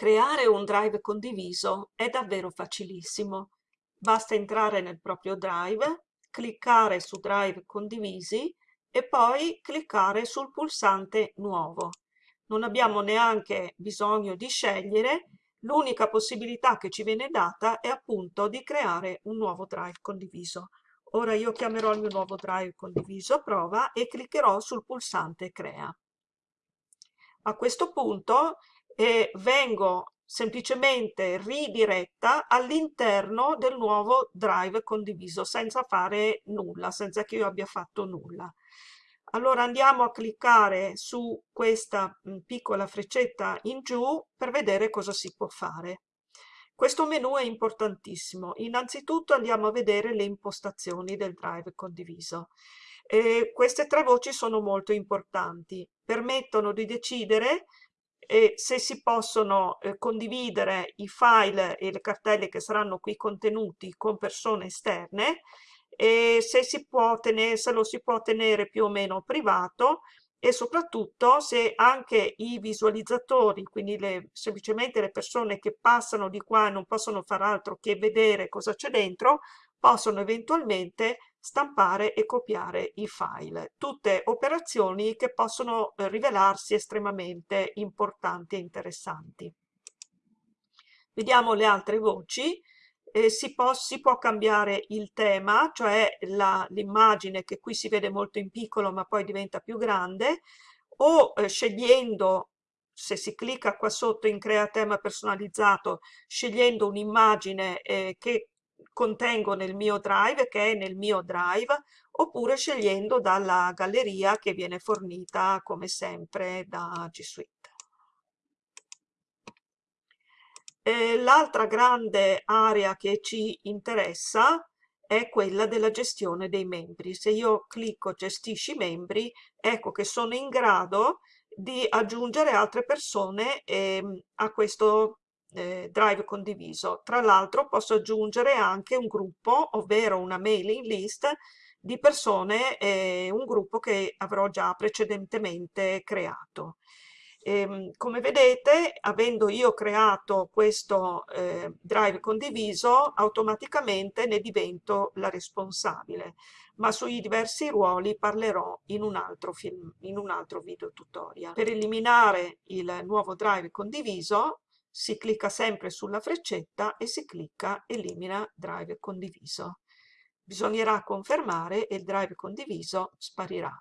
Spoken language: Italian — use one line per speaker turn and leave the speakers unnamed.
Creare un drive condiviso è davvero facilissimo. Basta entrare nel proprio drive, cliccare su Drive condivisi e poi cliccare sul pulsante Nuovo. Non abbiamo neanche bisogno di scegliere, l'unica possibilità che ci viene data è appunto di creare un nuovo drive condiviso. Ora io chiamerò il mio nuovo drive condiviso prova e cliccherò sul pulsante Crea. A questo punto e vengo semplicemente ridiretta all'interno del nuovo drive condiviso senza fare nulla, senza che io abbia fatto nulla. Allora andiamo a cliccare su questa mm, piccola freccetta in giù per vedere cosa si può fare. Questo menu è importantissimo. Innanzitutto andiamo a vedere le impostazioni del drive condiviso. E queste tre voci sono molto importanti. Permettono di decidere e se si possono eh, condividere i file e le cartelle che saranno qui contenuti con persone esterne e se, si può tenere, se lo si può tenere più o meno privato e soprattutto se anche i visualizzatori, quindi le, semplicemente le persone che passano di qua e non possono fare altro che vedere cosa c'è dentro, possono eventualmente stampare e copiare i file. Tutte operazioni che possono eh, rivelarsi estremamente importanti e interessanti. Vediamo le altre voci. Eh, si, può, si, può, cambiare il tema, cioè l'immagine che qui si vede molto in piccolo ma poi diventa più grande, o eh, scegliendo, se si clicca qua sotto in crea tema personalizzato, scegliendo un'immagine eh, che contengo nel mio drive, che è nel mio drive, oppure scegliendo dalla galleria che viene fornita come sempre da G Suite. L'altra grande area che ci interessa è quella della gestione dei membri. Se io clicco gestisci membri, ecco che sono in grado di aggiungere altre persone eh, a questo eh, drive condiviso. Tra l'altro posso aggiungere anche un gruppo, ovvero una mailing list di persone, eh, un gruppo che avrò già precedentemente creato. E, ehm, come vedete, avendo io creato questo eh, drive condiviso, automaticamente ne divento la responsabile, ma sui diversi ruoli parlerò in un altro, film, in un altro video tutorial. Per eliminare il nuovo drive condiviso, si clicca sempre sulla freccetta e si clicca elimina drive condiviso. Bisognerà confermare e il drive condiviso sparirà.